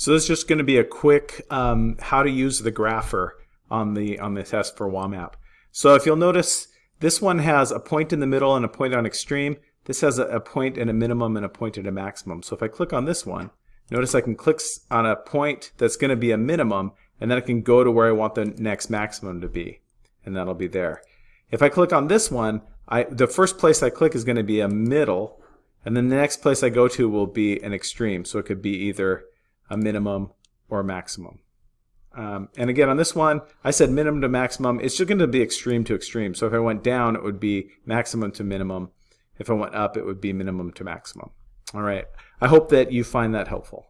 So this is just going to be a quick um, how to use the grapher on the on the test for WAMAP. So if you'll notice, this one has a point in the middle and a point on extreme. This has a, a point and a minimum and a point and a maximum. So if I click on this one, notice I can click on a point that's going to be a minimum, and then I can go to where I want the next maximum to be, and that'll be there. If I click on this one, I, the first place I click is going to be a middle, and then the next place I go to will be an extreme. So it could be either a minimum or a maximum. Um, and again, on this one, I said minimum to maximum. It's just going to be extreme to extreme. So if I went down, it would be maximum to minimum. If I went up, it would be minimum to maximum. All right. I hope that you find that helpful.